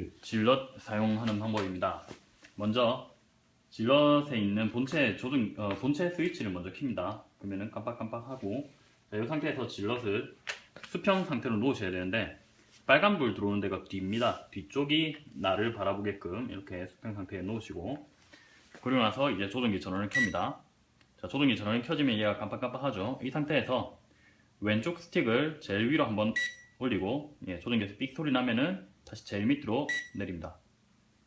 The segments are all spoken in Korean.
그 질럿 사용하는 방법입니다. 먼저 질럿에 있는 본체 조정 어, 본체 스위치를 먼저 킵니다. 그러면은 깜빡깜빡하고 자, 이 상태에서 질럿을 수평 상태로 놓으셔야 되는데 빨간불 들어오는 데가 뒤입니다. 뒤쪽이 나를 바라보게끔 이렇게 수평 상태에 놓으시고 그리고 나서 이제 조정기 전원을 켭니다. 자, 조정기 전원이 켜지면 얘가 깜빡깜빡하죠. 이 상태에서 왼쪽 스틱을 제일 위로 한번 올리고 예, 조정기에서 삑 소리 나면은 다시 제일 밑으로 내립니다.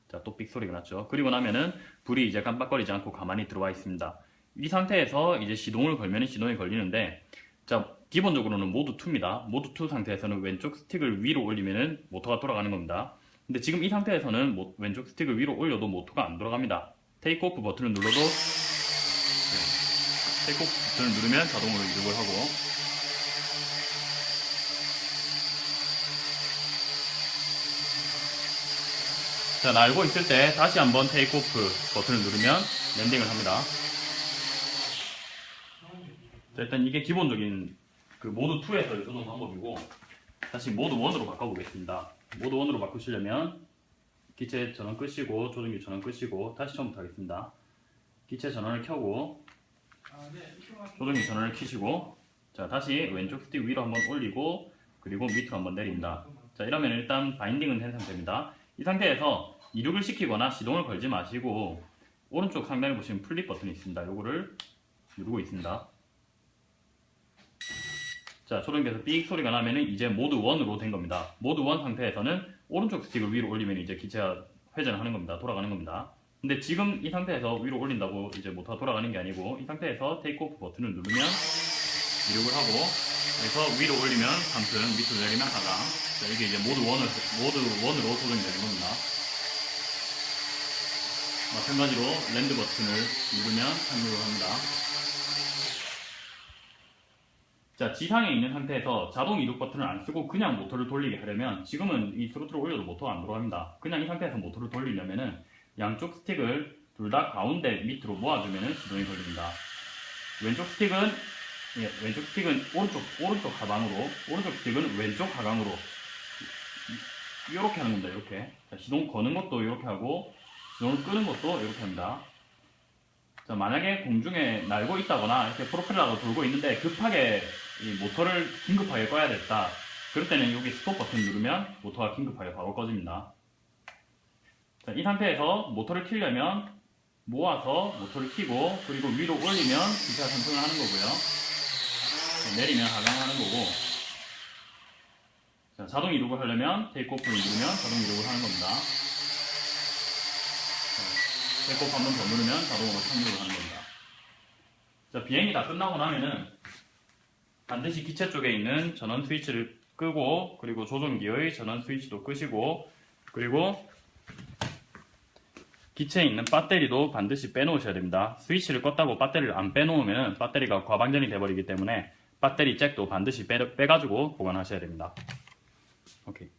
자, 또 삑 소리가 났죠. 그리고 나면은 불이 이제 깜빡거리지 않고 가만히 들어와 있습니다. 이 상태에서 이제 시동을 걸면 시동이 걸리는데 자, 기본적으로는 모드 2입니다. 모드 2 상태에서는 왼쪽 스틱을 위로 올리면은 모터가 돌아가는 겁니다. 근데 지금 이 상태에서는 모- 왼쪽 스틱을 위로 올려도 모터가 안 돌아갑니다. take off 버튼을 눌러도 네, take off 버튼을 누르면 자동으로 이륙을 하고 자, 날고 있을 때 다시 한번 take off 버튼을 누르면 landing을 합니다. 자, 일단 이게 기본적인 그 모드 2에서의 조정 방법이고 다시 모드 1으로 바꿔보겠습니다. 모드 1으로 바꾸시려면 기체 전원 끄시고 조정기 전원 끄시고 다시 처음부터 하겠습니다. 기체 전원을 켜고 조정기 전원을 켜시고 자 다시 왼쪽 스틱 위로 한번 올리고 그리고 밑으로 한번 내립니다. 자 이러면 일단 binding은 된 상태입니다. 이 상태에서 이륙을 시키거나 시동을 걸지 마시고 오른쪽 상단에 보시면 flip 버튼이 있습니다. 요거를 누르고 있습니다. 자, 조정기에서 삑 소리가 나면은 이제 모드 1으로 된 겁니다. 모드 1 상태에서는 오른쪽 스틱을 위로 올리면 이제 기체가 회전을 하는 겁니다. 돌아가는 겁니다. 근데 지금 이 상태에서 위로 올린다고 이제 모터가 돌아가는 게 아니고 이 상태에서 take off 버튼을 누르면 이륙을 하고 그래서 위로 올리면 상승, 밑으로 내리면 하강. 자, 이게 이제 모드 1을, 모드 1으로 조정이 되는 겁니다. 마찬가지로 land 버튼을 누르면 착륙을 합니다. 자, 지상에 있는 상태에서 자동 이륙 버튼을 안 쓰고 그냥 모터를 돌리게 하려면 지금은 이 스로틀을 올려도 모터가 안 돌아갑니다. 그냥 이 상태에서 모터를 돌리려면 은 양쪽 스틱을 둘 다 가운데 밑으로 모아주면은 시동이 걸립니다. 왼쪽 스틱은 예, 왼쪽 스틱은 오른쪽 오른쪽 하강으로 오른쪽 스틱은 왼쪽 하강으로 이렇게 하는 겁니다. 이렇게 자, 시동 거는 것도 이렇게 하고 시동을 끄는 것도 이렇게 합니다. 자, 만약에 공중에 날고 있다거나 이렇게 프로펠러가 돌고 있는데 급하게 이 모터를 긴급하게 꺼야 됐다. 그럴 때는 여기 스톱 버튼 누르면 모터가 긴급하게 바로 꺼집니다. 자, 이 상태에서 모터를 켜려면 모아서 모터를 켜고 그리고 위로 올리면 기체가 상승을 하는 거고요. 자, 내리면 하강하는 거고 자, 자동 이륙을 하려면 테이크 오프를 누르면 자동 이륙을 하는 겁니다. 테이크 오프 한번 더 누르면 자동으로 착륙을 하는 겁니다. 자, 비행이 다 끝나고 나면은 반드시 기체 쪽에 있는 전원 스위치를 끄고 그리고 조종기의 전원 스위치도 끄시고 그리고 기체에 있는 배터리도 반드시 빼놓으셔야 됩니다. 스위치를 껐다고 배터리를 안 빼놓으면 배터리가 과방전이 돼버리기 때문에 배터리 잭도 반드시 빼, 빼가지고 보관하셔야 됩니다. 오케이.